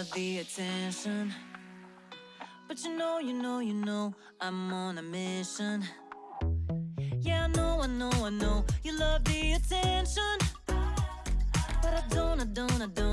love the attention. But you know, you know, you know, I'm on a mission. Yeah, I know, I know, I know, you love the attention. But I don't, I don't, I don't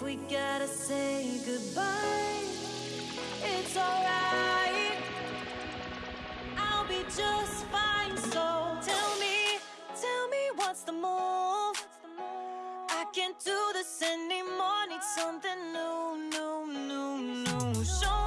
If we gotta say goodbye, it's alright. I'll be just fine. So tell me, tell me what's the move? I can't do this anymore. Need something new, new, new, new. Show